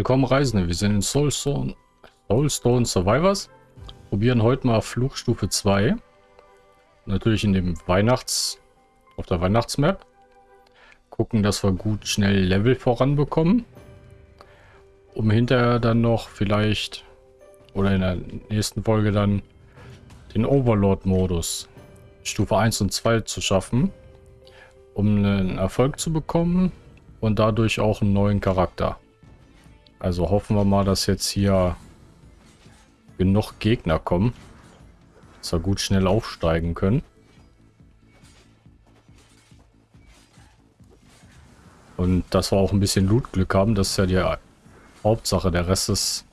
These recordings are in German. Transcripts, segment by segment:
Willkommen Reisende, wir sind in Soulstone, Soulstone Survivors. Probieren heute mal Fluchstufe 2. Natürlich in dem Weihnachts... auf der Weihnachtsmap. Gucken, dass wir gut schnell Level voranbekommen. Um hinterher dann noch vielleicht... oder in der nächsten Folge dann den Overlord-Modus Stufe 1 und 2 zu schaffen. Um einen Erfolg zu bekommen und dadurch auch einen neuen Charakter. Also hoffen wir mal, dass jetzt hier genug Gegner kommen. Dass wir gut schnell aufsteigen können. Und dass wir auch ein bisschen Lootglück haben. Das ist ja die Hauptsache. Der Rest ist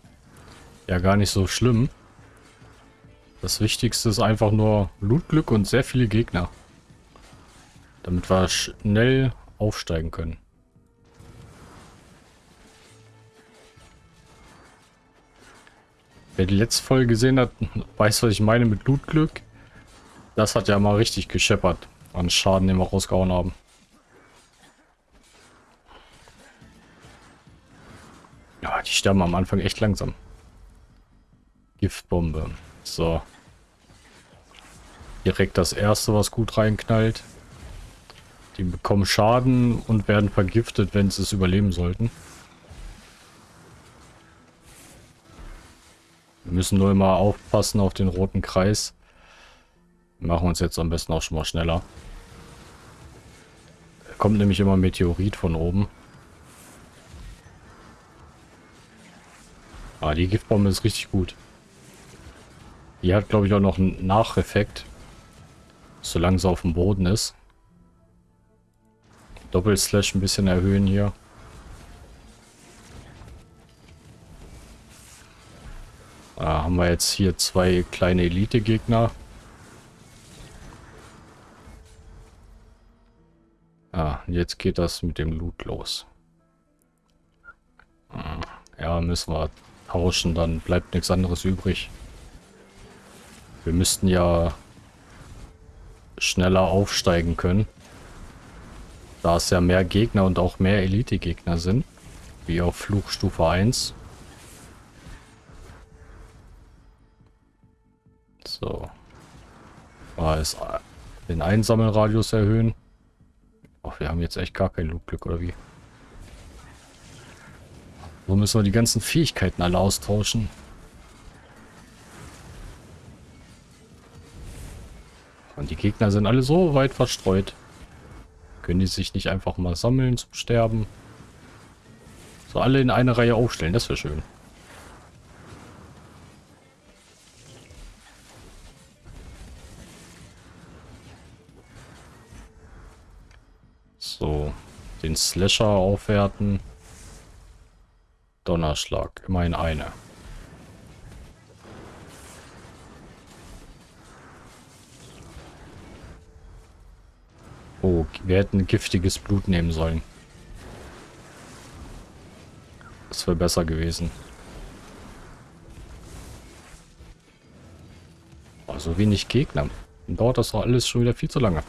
ja gar nicht so schlimm. Das Wichtigste ist einfach nur Lootglück und sehr viele Gegner. Damit wir schnell aufsteigen können. Wer die letzte Folge gesehen hat, weiß, was ich meine mit Blutglück. Das hat ja mal richtig gescheppert an Schaden, den wir rausgehauen haben. Ja, die sterben am Anfang echt langsam. Giftbombe. So. Direkt das erste, was gut reinknallt. Die bekommen Schaden und werden vergiftet, wenn sie es überleben sollten. Müssen nur immer aufpassen auf den roten Kreis. Wir machen uns jetzt am besten auch schon mal schneller. Da kommt nämlich immer ein Meteorit von oben. Ah, die Giftbombe ist richtig gut. Die hat, glaube ich, auch noch einen Nacheffekt. Solange sie auf dem Boden ist. Doppelslash ein bisschen erhöhen hier. Da haben wir jetzt hier zwei kleine Elite-Gegner. Ah, jetzt geht das mit dem Loot los. Hm, ja, müssen wir tauschen, dann bleibt nichts anderes übrig. Wir müssten ja schneller aufsteigen können. Da es ja mehr Gegner und auch mehr Elite-Gegner sind. Wie auf Fluchstufe 1. So. Mal ist den Einsammelradius erhöhen. Ach, wir haben jetzt echt gar kein Lootglück, oder wie? So müssen wir die ganzen Fähigkeiten alle austauschen. Und die Gegner sind alle so weit verstreut. Können die sich nicht einfach mal sammeln zum Sterben? So alle in eine Reihe aufstellen, das wäre schön. So, den Slasher aufwerten. Donnerschlag, immerhin eine. Oh, wir hätten giftiges Blut nehmen sollen. Das wäre besser gewesen. Oh, so wenig Gegner. Dauert das doch alles schon wieder viel zu lange.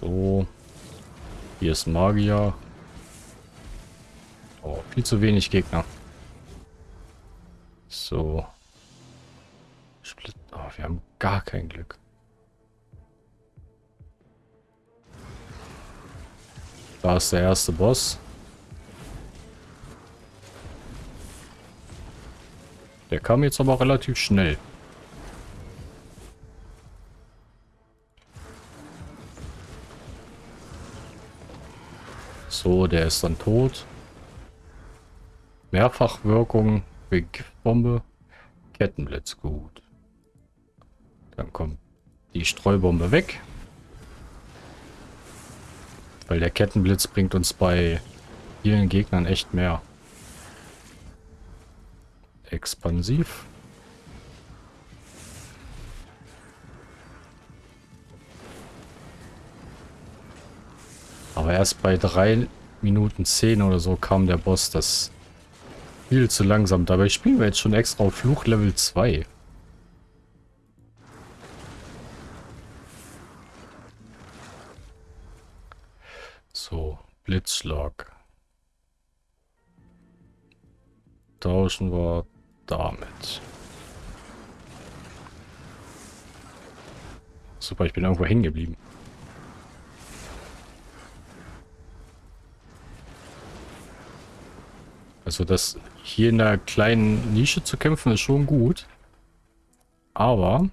So. Hier ist Magier. Oh, viel zu wenig Gegner. So. Split. Oh, wir haben gar kein Glück. Da ist der erste Boss. Der kam jetzt aber relativ schnell. So, der ist dann tot. Mehrfachwirkung, Giftbombe, Kettenblitz, gut. Dann kommt die Streubombe weg. Weil der Kettenblitz bringt uns bei vielen Gegnern echt mehr. Expansiv. Aber erst bei 3 Minuten 10 oder so kam der Boss. Das viel zu langsam. Dabei spielen wir jetzt schon extra auf Fluch Level 2. So, Blitzschlag. Tauschen wir damit. Super, ich bin irgendwo hängen geblieben. Also das hier in der kleinen Nische zu kämpfen ist schon gut. Aber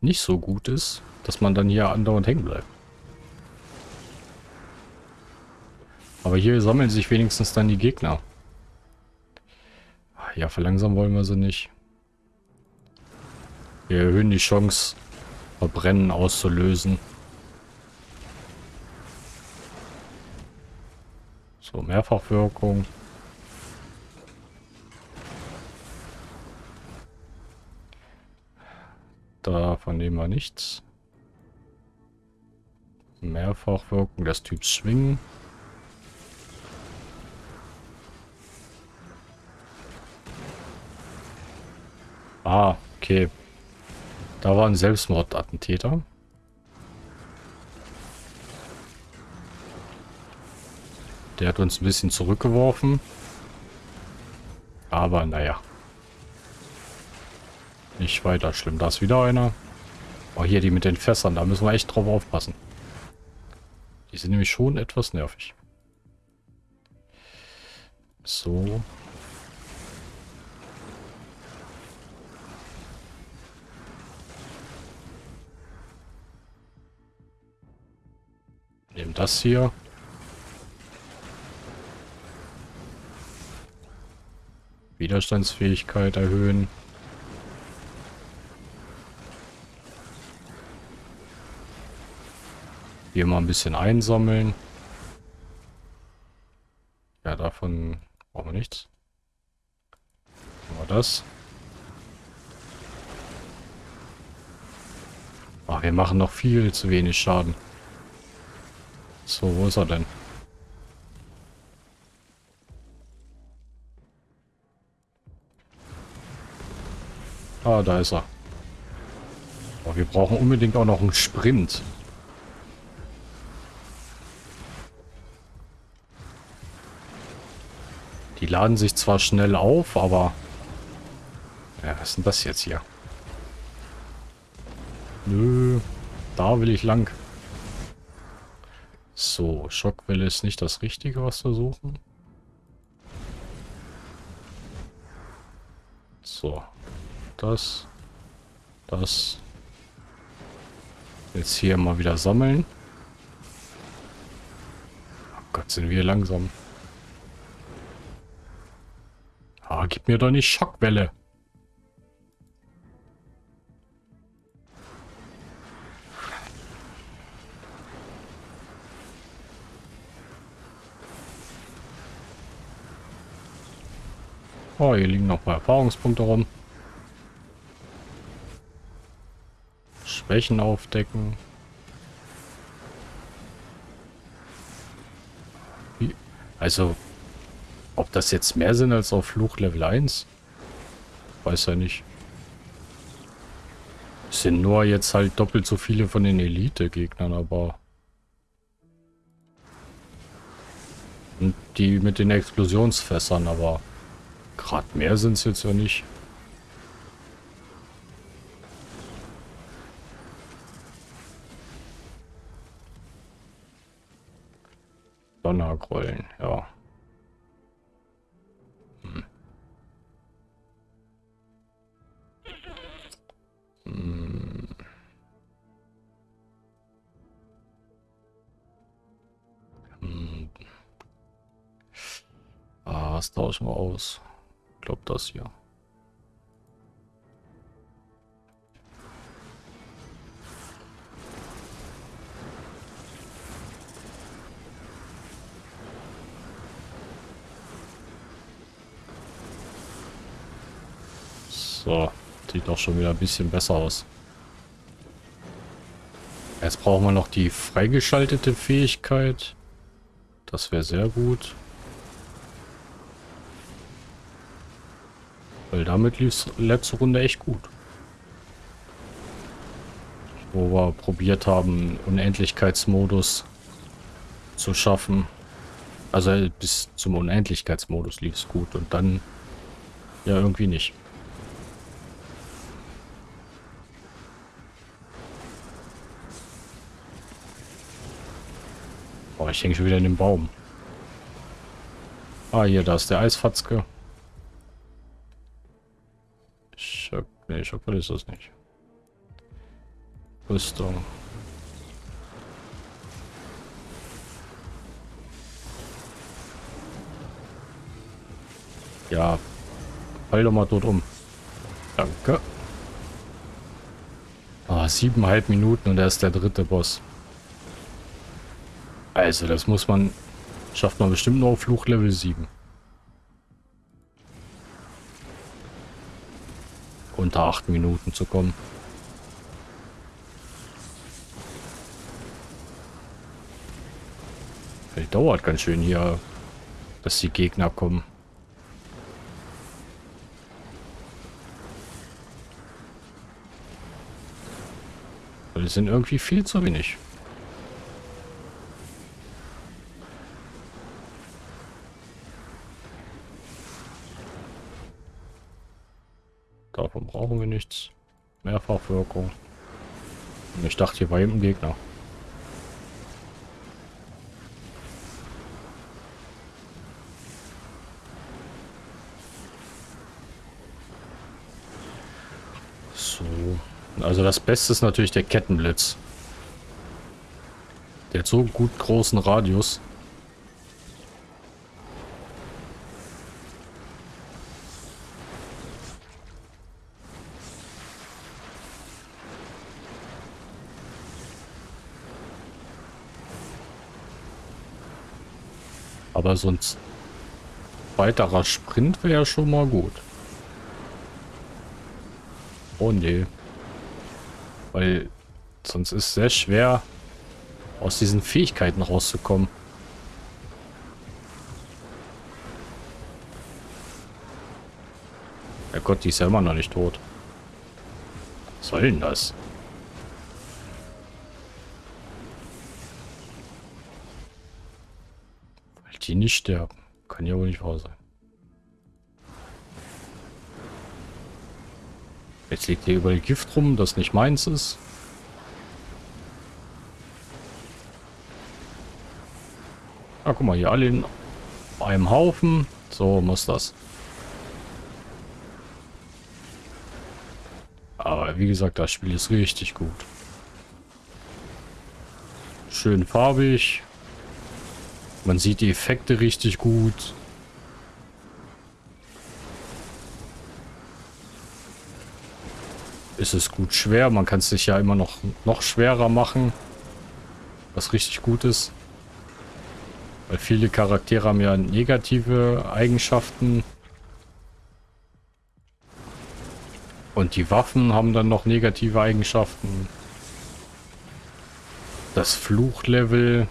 nicht so gut ist, dass man dann hier andauernd hängen bleibt. Aber hier sammeln sich wenigstens dann die Gegner. Ja, verlangsamen wollen wir sie nicht. Wir erhöhen die Chance, Verbrennen auszulösen. So, Mehrfachwirkung. Davon nehmen wir nichts. Mehrfachwirkung des Typs Schwingen. Ah, okay. Da war ein Selbstmordattentäter. Der hat uns ein bisschen zurückgeworfen. Aber naja. Nicht weiter schlimm. Da ist wieder einer. Oh, hier die mit den Fässern. Da müssen wir echt drauf aufpassen. Die sind nämlich schon etwas nervig. So. Nehmen das hier. Widerstandsfähigkeit erhöhen. Hier mal ein bisschen einsammeln. Ja, davon brauchen wir nichts. Wir das. Ach, wir machen noch viel zu wenig Schaden. So, wo ist er denn? Ah, da ist er. Oh, wir brauchen unbedingt auch noch einen Sprint. Die laden sich zwar schnell auf, aber... Ja, was ist denn das jetzt hier? Nö, da will ich lang. So, Schockwelle ist nicht das Richtige, was wir suchen. So, das, das. Jetzt hier mal wieder sammeln. Oh Gott, sind wir langsam. Ah, gib mir doch nicht Schockwelle. Oh, hier liegen noch ein paar Erfahrungspunkte rum. Schwächen aufdecken. Also, ob das jetzt mehr sind als auf Fluch Level 1? Weiß ja nicht. Es sind nur jetzt halt doppelt so viele von den Elite-Gegnern, aber... Und die mit den Explosionsfässern, aber... Gerade mehr sind es jetzt ja nicht. Donnergrollen, ja. Hm. Hm. Hm. Ah, was tauschen wir aus? Ich glaube das hier. Sieht doch schon wieder ein bisschen besser aus. Jetzt brauchen wir noch die freigeschaltete Fähigkeit. Das wäre sehr gut. Weil damit lief es letzte Runde echt gut. Wo wir probiert haben, Unendlichkeitsmodus zu schaffen. Also bis zum Unendlichkeitsmodus lief es gut und dann ja irgendwie nicht. Ich hänge schon wieder in dem Baum. Ah, hier, da ist der Eisfatzke. Schock, nee, Schockball ist das nicht. Rüstung. Ja, fall doch mal dort um. Danke. Ah, siebeneinhalb Minuten und er ist der dritte Boss. Also, das muss man... Schafft man bestimmt nur auf Fluch Level 7. Unter 8 Minuten zu kommen. Die dauert ganz schön hier, dass die Gegner kommen. Die sind irgendwie viel zu wenig. Davon brauchen wir nichts. Mehrfachwirkung. Ich dachte, hier war eben ein Gegner. So. Also das Beste ist natürlich der Kettenblitz. Der hat so gut großen Radius. Aber sonst weiterer Sprint wäre schon mal gut. Oh nee. Weil sonst ist sehr schwer, aus diesen Fähigkeiten rauszukommen. Ja Gott, die ist ja immer noch nicht tot. Was soll denn das? Weil die nicht sterben. Kann ja wohl nicht wahr sein. Jetzt liegt hier überall Gift rum, das nicht meins ist. Ah, guck mal, hier alle in einem Haufen. So muss das. Aber wie gesagt, das Spiel ist richtig gut. Schön farbig. Man sieht die Effekte richtig gut. ist es gut schwer. Man kann es sich ja immer noch, noch schwerer machen. Was richtig gut ist. Weil viele Charaktere haben ja negative Eigenschaften. Und die Waffen haben dann noch negative Eigenschaften. Das Fluchlevel,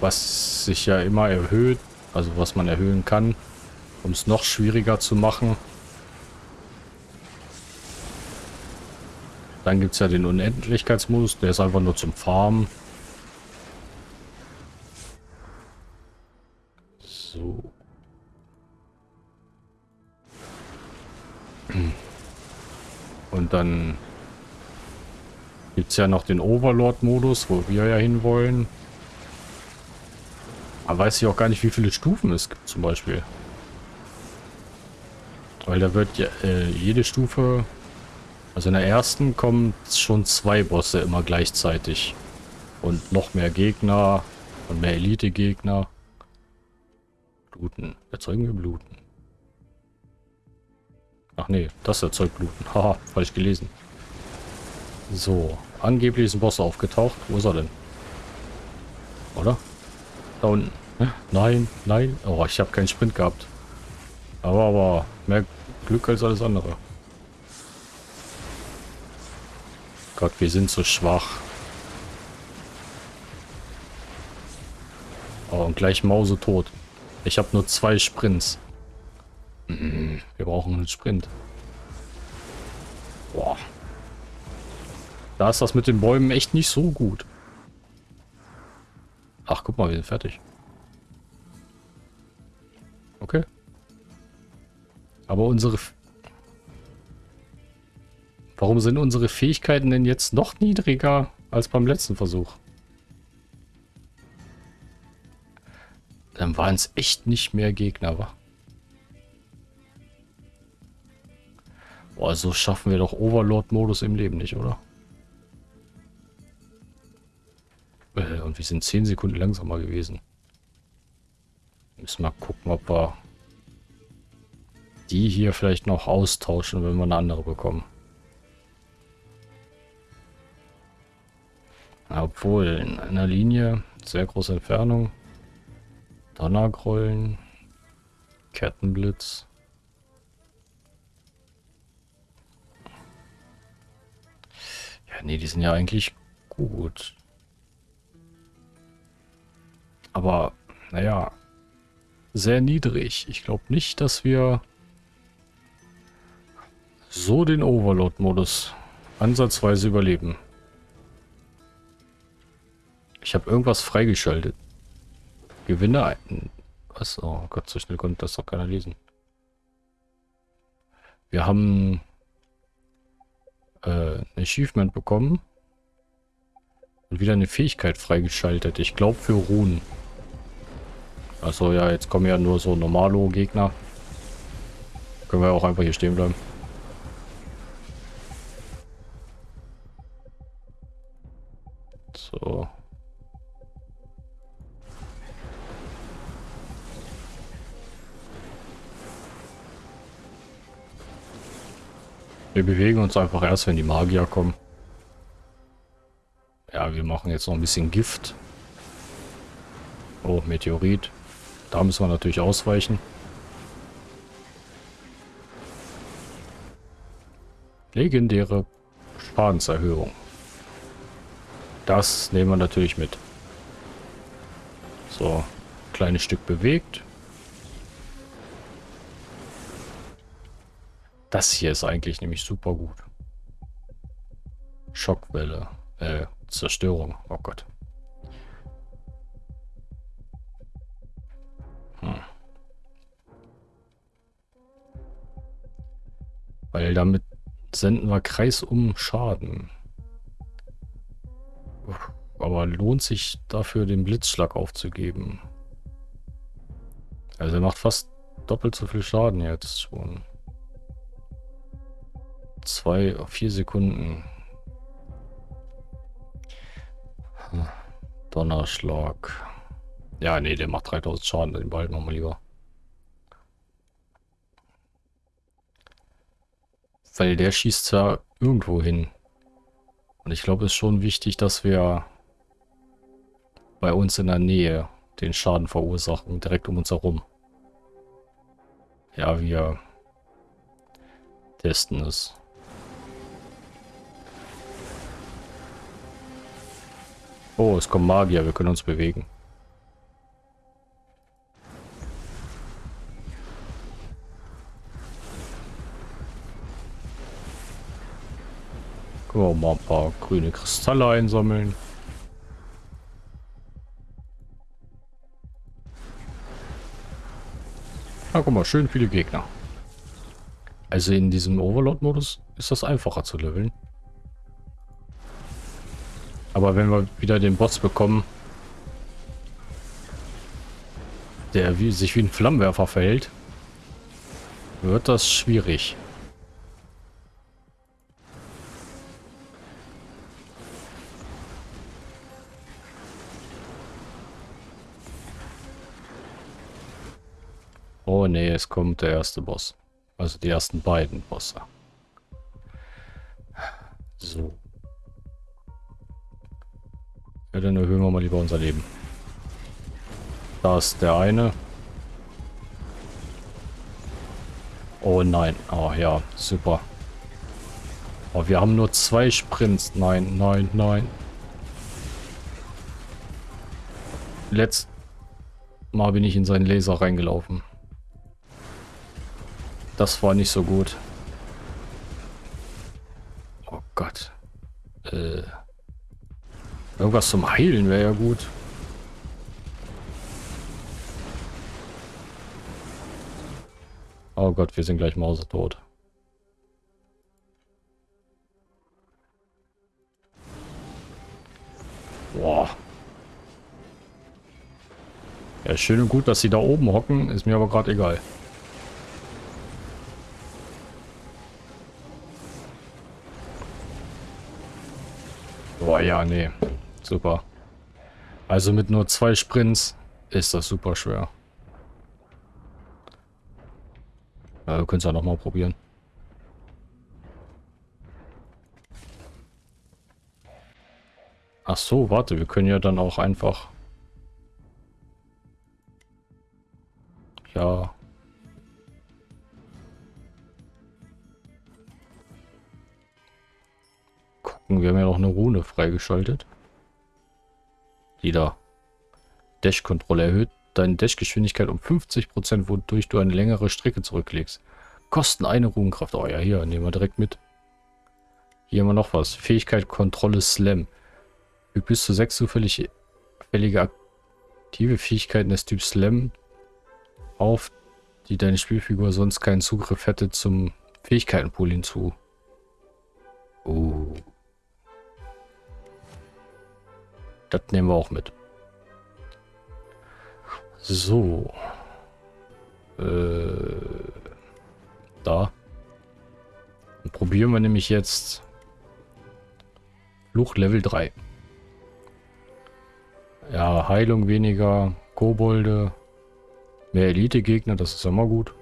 was sich ja immer erhöht, also was man erhöhen kann, um es noch schwieriger zu machen. Dann gibt es ja den Unendlichkeitsmodus, der ist einfach nur zum Farmen. So. Und dann gibt es ja noch den Overlord-Modus, wo wir ja hinwollen. Aber weiß ich auch gar nicht, wie viele Stufen es gibt zum Beispiel. Weil da wird ja äh, jede Stufe also in der ersten kommen schon zwei Bosse immer gleichzeitig. Und noch mehr Gegner und mehr Elite-Gegner. Bluten. Erzeugen wir Bluten. Ach nee, das erzeugt Bluten. Haha, falsch gelesen. So, angeblich ist ein Boss aufgetaucht. Wo ist er denn? Oder? Da unten. Nein, nein. Oh, ich habe keinen Sprint gehabt. Aber, aber mehr Glück als alles andere. Gott, wir sind so schwach. Oh, und gleich Mause tot. Ich habe nur zwei Sprints. Mhm, wir brauchen einen Sprint. Boah. Da ist das mit den Bäumen echt nicht so gut. Ach, guck mal, wir sind fertig. Okay. Aber unsere... Warum sind unsere Fähigkeiten denn jetzt noch niedriger als beim letzten Versuch? Dann waren es echt nicht mehr Gegner, wa? Boah, so schaffen wir doch Overlord-Modus im Leben nicht, oder? Äh, und wir sind 10 Sekunden langsamer gewesen. Müssen wir gucken, ob wir die hier vielleicht noch austauschen, wenn wir eine andere bekommen. Obwohl, in einer Linie, sehr große Entfernung, Donnergrollen, Kettenblitz. Ja, nee, die sind ja eigentlich gut. Aber, naja, sehr niedrig. Ich glaube nicht, dass wir so den Overload-Modus ansatzweise überleben. Ich habe irgendwas freigeschaltet. Gewinne ein... Was? Oh Gott, so schnell konnte das doch keiner lesen. Wir haben äh, ein Achievement bekommen. Und wieder eine Fähigkeit freigeschaltet. Ich glaube für Ruhen. Also ja, jetzt kommen ja nur so Normalo-Gegner. Können wir auch einfach hier stehen bleiben. So. Wir bewegen uns einfach erst, wenn die Magier kommen. Ja, wir machen jetzt noch ein bisschen Gift. Oh, Meteorit. Da müssen wir natürlich ausweichen. Legendäre Schadenserhöhung. Das nehmen wir natürlich mit. So, kleines Stück bewegt. Das hier ist eigentlich nämlich super gut. Schockwelle. Äh, Zerstörung. Oh Gott. Weil damit senden wir kreisum Schaden. Aber lohnt sich dafür, den Blitzschlag aufzugeben? Also er macht fast doppelt so viel Schaden jetzt schon zwei, vier Sekunden. Donnerschlag. Ja, nee, der macht 3000 Schaden, den behalten wir mal lieber. Weil der schießt ja irgendwo hin. Und ich glaube, es ist schon wichtig, dass wir bei uns in der Nähe den Schaden verursachen, direkt um uns herum. Ja, wir testen es. Oh, es kommen Magier, wir können uns bewegen. Können wir mal ein paar grüne Kristalle einsammeln. Na, guck mal, schön viele Gegner. Also in diesem Overlord-Modus ist das einfacher zu leveln. Aber wenn wir wieder den Boss bekommen, der wie, sich wie ein Flammenwerfer verhält, wird das schwierig. Oh nee, es kommt der erste Boss. Also die ersten beiden Bosse. So. Ja, dann erhöhen wir mal lieber unser Leben. Da ist der eine. Oh nein. Oh ja, super. Oh, wir haben nur zwei Sprints. Nein, nein, nein. Letzt Mal bin ich in seinen Laser reingelaufen. Das war nicht so gut. Oh Gott. Äh, irgendwas zum Heilen wäre ja gut. Oh Gott, wir sind gleich mausetot. Boah. Ja, schön und gut, dass sie da oben hocken, ist mir aber gerade egal. Nee. Super. Also mit nur zwei Sprints ist das super schwer. Ja, wir können es ja nochmal probieren. Ach so, warte, wir können ja dann auch einfach... Ja. Gucken, wir haben ja noch eine Rune freigeschaltet. Die da. Dash-Kontrolle erhöht deine Dash-Geschwindigkeit um 50%, wodurch du eine längere Strecke zurücklegst. Kosten eine Runenkraft. Oh ja, hier, nehmen wir direkt mit. Hier haben wir noch was. Fähigkeit Kontrolle Slam. Fügt bis zu sechs zufällige aktive Fähigkeiten des Typs Slam auf, die deine Spielfigur sonst keinen Zugriff hätte zum Fähigkeitenpool hinzu. Oh. Das nehmen wir auch mit. So. Äh, da. Dann probieren wir nämlich jetzt Fluch Level 3. Ja, Heilung weniger, Kobolde, mehr Elite-Gegner, das ist immer gut.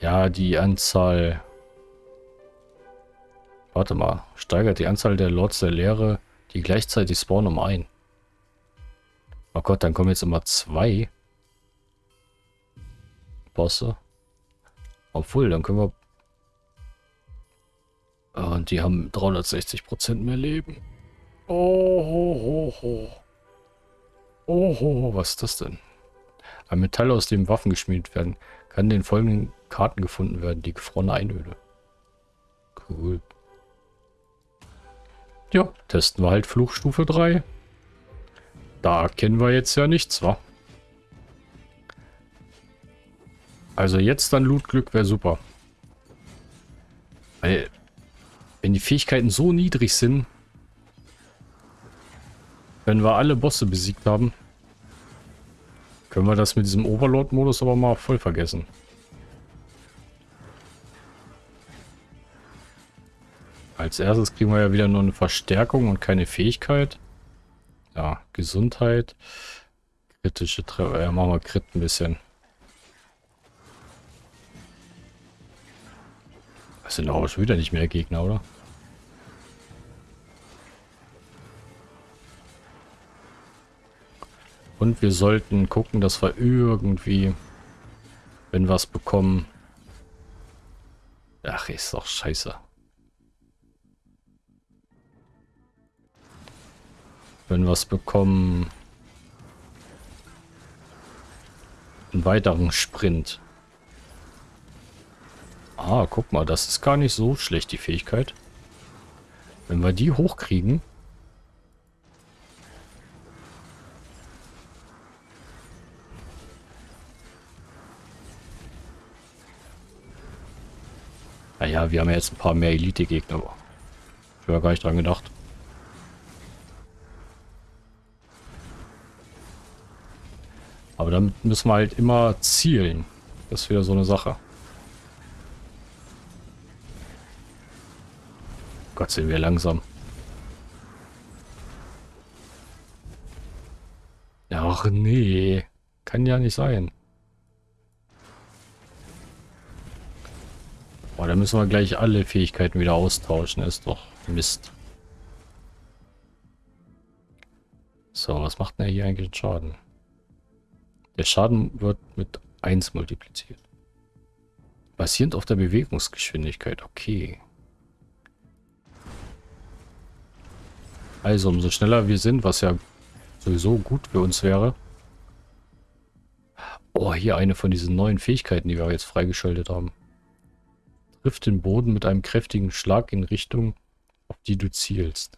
Ja, die Anzahl... Warte mal, steigert die Anzahl der Lords der Leere, die gleichzeitig spawnen, um ein. Oh Gott, dann kommen jetzt immer zwei Bosse. Obwohl, dann können wir... Und die haben 360% mehr Leben. Oh, ho, ho, ho. Oh, ho, was ist das denn? Ein Metall, aus dem Waffen geschmiedet werden, kann in den folgenden Karten gefunden werden. Die gefrorene Einöde. Cool. Ja, testen wir halt Fluchstufe 3. Da kennen wir jetzt ja nichts, wa? Also jetzt dann Lootglück wäre super. Weil, wenn die Fähigkeiten so niedrig sind, wenn wir alle Bosse besiegt haben, können wir das mit diesem Overlord-Modus aber mal voll vergessen. Als erstes kriegen wir ja wieder nur eine Verstärkung und keine Fähigkeit. Ja, Gesundheit. Kritische Treffer. Ja, machen wir Crit ein bisschen. Das sind auch schon wieder nicht mehr Gegner, oder? Und wir sollten gucken, dass wir irgendwie, wenn wir es bekommen... Ach, ist doch scheiße. Wenn wir es bekommen... Einen weiteren Sprint. Ah, guck mal, das ist gar nicht so schlecht, die Fähigkeit. Wenn wir die hochkriegen... Naja, wir haben ja jetzt ein paar mehr Elite-Gegner. Ich habe gar nicht dran gedacht. Aber damit müssen wir halt immer zielen. Das ist wieder so eine Sache. Gott, sind wir langsam. Ach nee. Kann ja nicht sein. Boah, da müssen wir gleich alle Fähigkeiten wieder austauschen. Ist doch Mist. So, was macht denn hier eigentlich Schaden? Der Schaden wird mit 1 multipliziert. Basierend auf der Bewegungsgeschwindigkeit. Okay. Also umso schneller wir sind, was ja sowieso gut für uns wäre. Oh, hier eine von diesen neuen Fähigkeiten, die wir jetzt freigeschaltet haben. Trifft den Boden mit einem kräftigen Schlag in Richtung, auf die du zielst.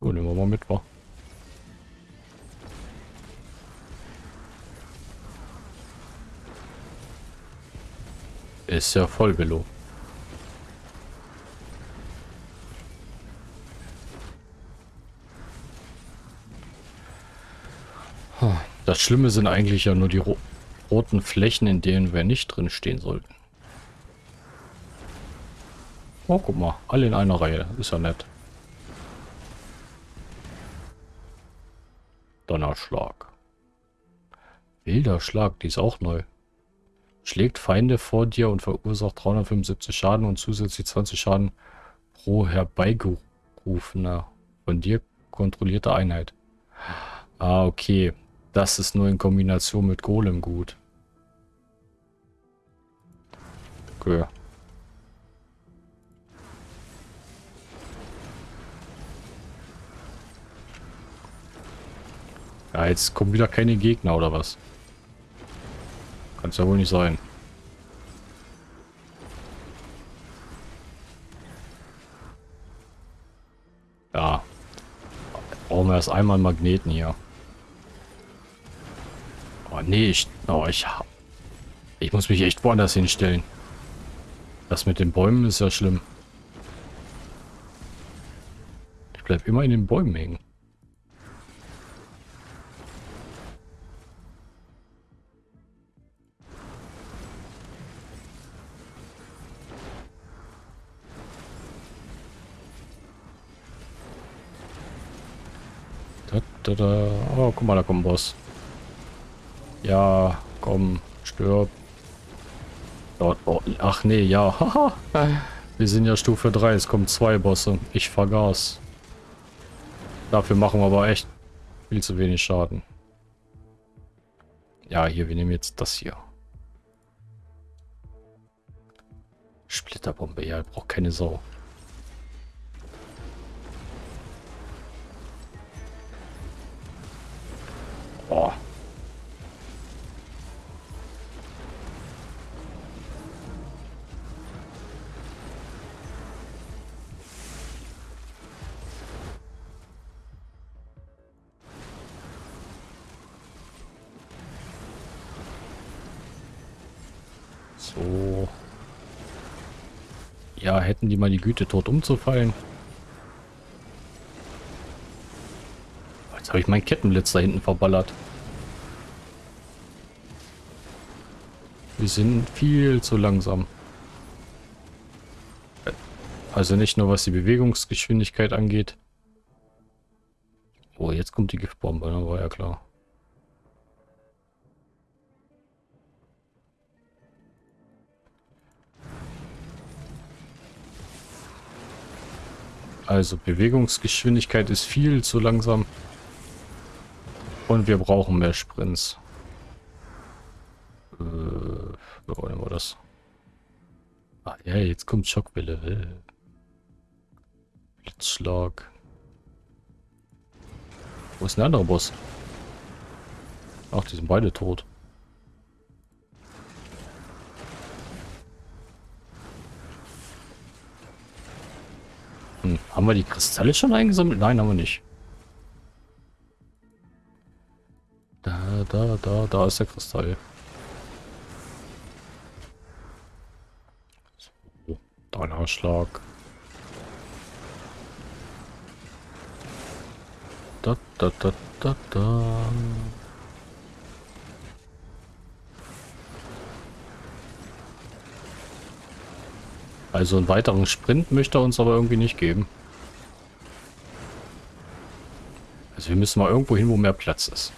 Oh, nehmen wir mal mit, wa? Ist ja voll Velo. Das Schlimme sind eigentlich ja nur die ro roten Flächen, in denen wir nicht drin stehen sollten. Oh, guck mal. Alle in einer Reihe. Ist ja nett. Donnerschlag. Wilder Schlag, die ist auch neu. Schlägt Feinde vor dir und verursacht 375 Schaden und zusätzlich 20 Schaden pro herbeigerufener von dir kontrollierte Einheit. Ah, okay. Das ist nur in Kombination mit Golem gut. Okay. Ja, jetzt kommen wieder keine Gegner oder was? Kann es ja wohl nicht sein. Ja. Brauchen wir erst einmal Magneten hier. Oh nee, ich, oh, ich, ich muss mich echt woanders hinstellen. Das mit den Bäumen ist ja schlimm. Ich bleib immer in den Bäumen hängen. Da, da. Oh, guck mal, da kommt ein Boss. Ja, komm, stirb. Dort, oh, ach nee, ja. Wir sind ja Stufe 3, es kommen zwei Bosse. Ich vergaß. Dafür machen wir aber echt viel zu wenig Schaden. Ja, hier, wir nehmen jetzt das hier. Splitterbombe, ja, braucht keine Sau. Die mal die Güte, tot umzufallen. Jetzt habe ich meinen Kettenblitz da hinten verballert. Wir sind viel zu langsam. Also nicht nur was die Bewegungsgeschwindigkeit angeht. Oh, jetzt kommt die Giftbombe, Also Bewegungsgeschwindigkeit ist viel zu langsam. Und wir brauchen mehr Sprints. Äh, wo wollen wir das? Ah ja, jetzt kommt Schockwelle. Äh. Blitzschlag. Wo ist der andere Boss? Ach, die sind beide tot. Haben wir die Kristalle schon eingesammelt? Nein, haben wir nicht. Da, da, da, da ist der Kristall. So, Donnerschlag. Da, da, da, da, da. Also einen weiteren Sprint möchte er uns aber irgendwie nicht geben. Also wir müssen mal irgendwo hin, wo mehr Platz ist.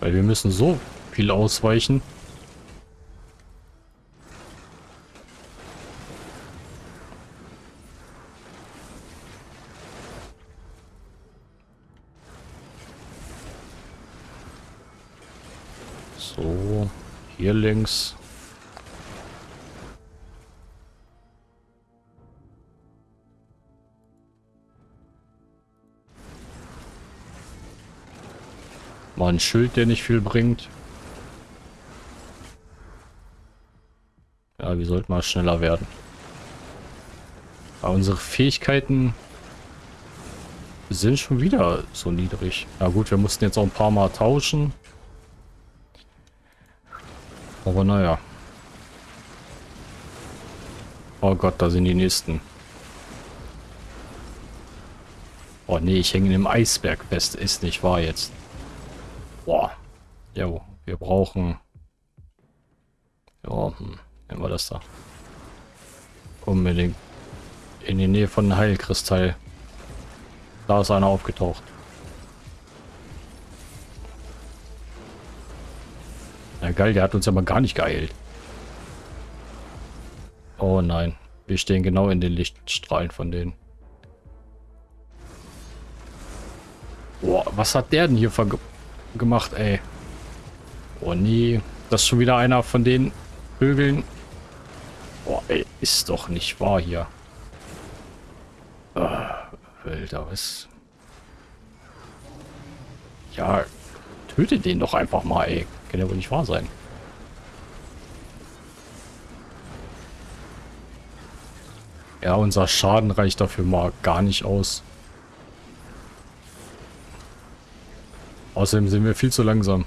Weil wir müssen so viel ausweichen. So, links. Mal ein Schild, der nicht viel bringt. Ja, wir sollten mal schneller werden. Aber unsere Fähigkeiten sind schon wieder so niedrig. Na gut, wir mussten jetzt auch ein paar Mal tauschen. Aber naja. Oh Gott, da sind die nächsten. Oh nee, ich hänge in dem Eisberg fest. Ist nicht wahr jetzt. Boah. Jo, wir brauchen... Ja, hm. Nehmen wir das da. Unbedingt in die Nähe von Heilkristall. Da ist einer aufgetaucht. Geil, der hat uns ja mal gar nicht geeilt. Oh nein, wir stehen genau in den Lichtstrahlen von denen. Boah, was hat der denn hier gemacht, ey? Oh nee, das ist schon wieder einer von den Vögeln. Boah, ey, ist doch nicht wahr hier. Alter, was? Ja, töte den doch einfach mal, ey. Kann ja wohl nicht wahr sein. Ja, unser Schaden reicht dafür mal gar nicht aus. Außerdem sind wir viel zu langsam.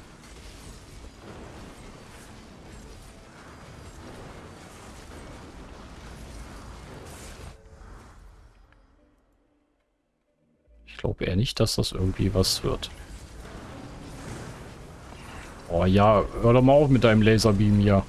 glaube eher nicht, dass das irgendwie was wird. Oh ja, hör doch mal auf mit deinem Laserbeam hier.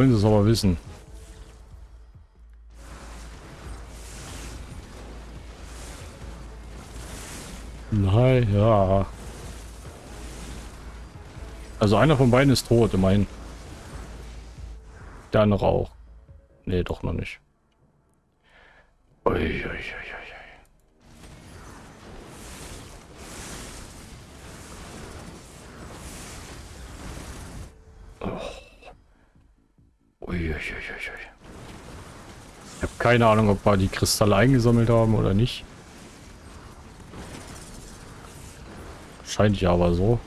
wollen sie es aber wissen. Also einer von beiden ist tot, immerhin. Der andere auch. Nee, doch noch nicht. Ui, ui, ui, Ich habe keine Ahnung, ob wir die Kristalle eingesammelt haben oder nicht. Scheint ja aber so.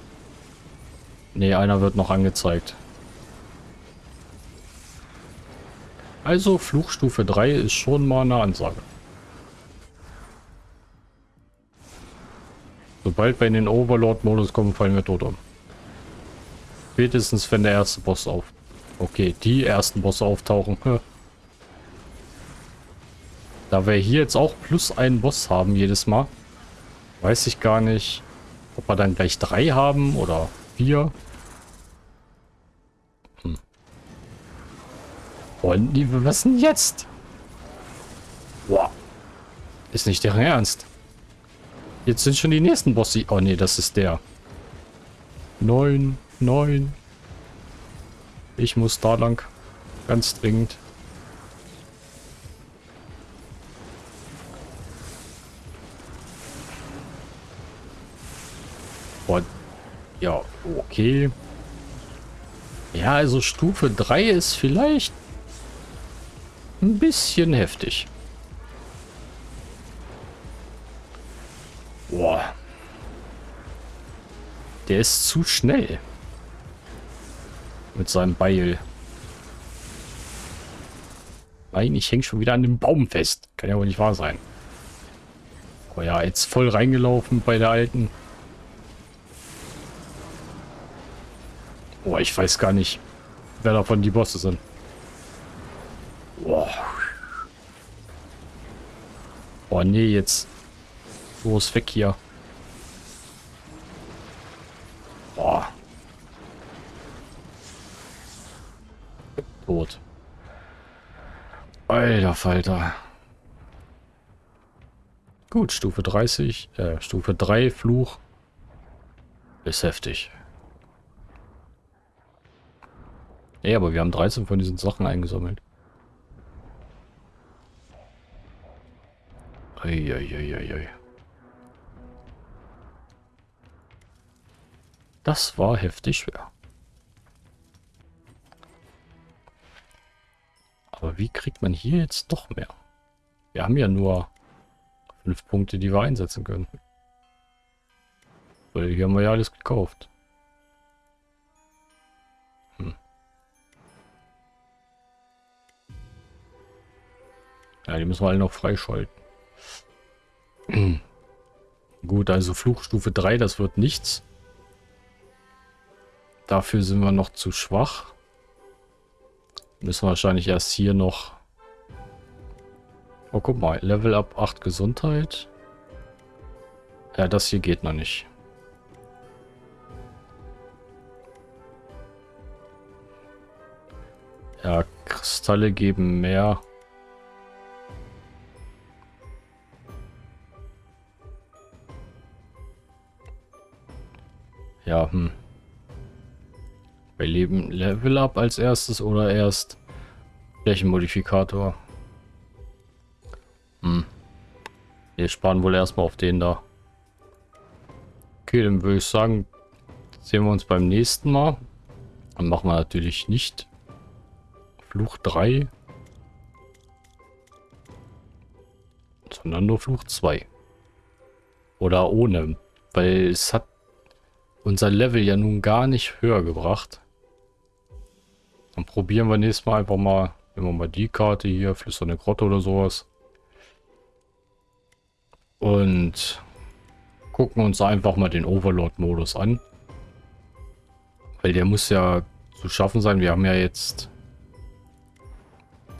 Ne, einer wird noch angezeigt. Also Fluchstufe 3 ist schon mal eine Ansage. Sobald wir in den Overlord-Modus kommen, fallen wir tot um. Spätestens, wenn der erste Boss auf. Okay, die ersten Bosse auftauchen. Da wir hier jetzt auch plus einen Boss haben jedes Mal, weiß ich gar nicht, ob wir dann gleich drei haben oder vier. Hm. Und was denn jetzt? Boah. Ist nicht deren Ernst. Jetzt sind schon die nächsten Bosse. Oh nee, das ist der. Neun, neun. Ich muss da lang. Ganz dringend. Boah. Ja, okay. Ja, also Stufe 3 ist vielleicht ein bisschen heftig. Boah. Der ist zu schnell. Mit seinem Beil. Nein, ich hänge schon wieder an dem Baum fest. Kann ja wohl nicht wahr sein. Oh ja, jetzt voll reingelaufen bei der alten. Boah, ich weiß gar nicht, wer davon die Bosse sind. Boah. Boah, nee, jetzt. Los, weg hier. Boah. Tot. Alter Falter. Gut, Stufe 30, äh, Stufe 3 Fluch. Ist heftig. Ja, aber wir haben 13 von diesen Sachen eingesammelt. Eieieiei. Das war heftig schwer. Aber wie kriegt man hier jetzt doch mehr? Wir haben ja nur fünf Punkte, die wir einsetzen können. Weil hier haben wir ja alles gekauft. Ja, die müssen wir alle noch freischalten. Gut, also Fluchstufe 3, das wird nichts. Dafür sind wir noch zu schwach. Müssen wir wahrscheinlich erst hier noch... Oh, guck mal. Level up 8 Gesundheit. Ja, das hier geht noch nicht. Ja, Kristalle geben mehr. Ja, hm. Bei Leben Level Up als erstes oder erst Flächenmodifikator? Hm. Wir sparen wohl erstmal auf den da. Okay, dann würde ich sagen, sehen wir uns beim nächsten Mal. Dann machen wir natürlich nicht Fluch 3, sondern nur Fluch 2. Oder ohne, weil es hat unser Level ja nun gar nicht höher gebracht. Dann probieren wir nächstes Mal einfach mal, nehmen wir mal die Karte hier, flüsternde Grotte oder sowas. Und gucken uns einfach mal den Overlord-Modus an. Weil der muss ja zu schaffen sein. Wir haben ja jetzt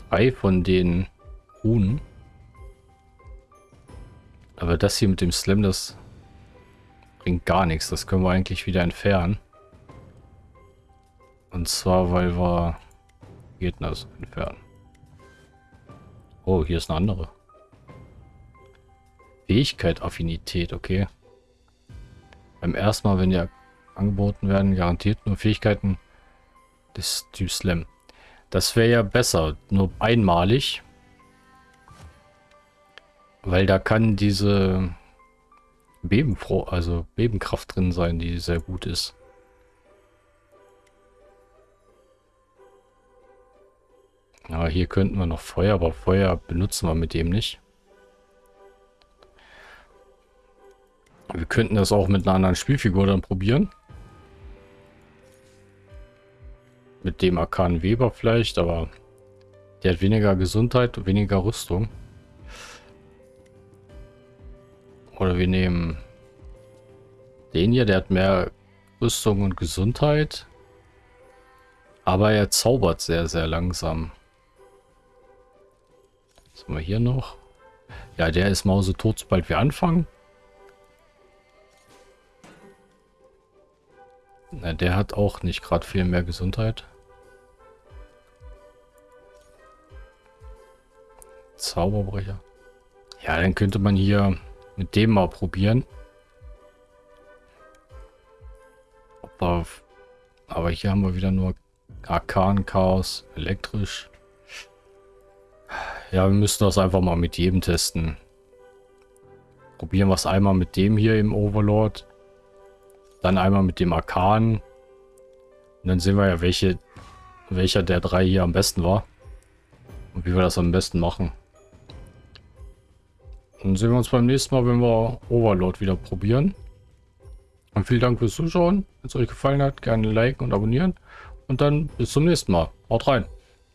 drei von den Runen. Aber das hier mit dem Slam, das bringt gar nichts. Das können wir eigentlich wieder entfernen. Und zwar, weil wir Gegner entfernen. Oh, hier ist eine andere. Fähigkeit, Affinität, okay. Beim ersten Mal, wenn die angeboten werden, garantiert nur Fähigkeiten des Typs Slam. Das wäre ja besser, nur einmalig. Weil da kann diese Bebenfroh, also Bebenkraft drin sein, die sehr gut ist. Ja, hier könnten wir noch Feuer, aber Feuer benutzen wir mit dem nicht. Wir könnten das auch mit einer anderen Spielfigur dann probieren. Mit dem Arkan Weber vielleicht, aber der hat weniger Gesundheit und weniger Rüstung. Oder wir nehmen den hier, der hat mehr Rüstung und Gesundheit. Aber er zaubert sehr, sehr langsam. Was haben wir hier noch? Ja, der ist mausetot, sobald wir anfangen. Na, der hat auch nicht gerade viel mehr Gesundheit. Zauberbrecher. Ja, dann könnte man hier mit dem mal probieren. Aber, hier haben wir wieder nur Arkan, Chaos, elektrisch. Ja, wir müssen das einfach mal mit jedem testen. Probieren wir es einmal mit dem hier im Overlord. Dann einmal mit dem Arkan. Und dann sehen wir ja, welche, welcher der drei hier am besten war. Und wie wir das am besten machen. Dann sehen wir uns beim nächsten Mal, wenn wir Overlord wieder probieren. Und vielen Dank fürs Zuschauen. Wenn es euch gefallen hat, gerne liken und abonnieren. Und dann bis zum nächsten Mal. Haut rein.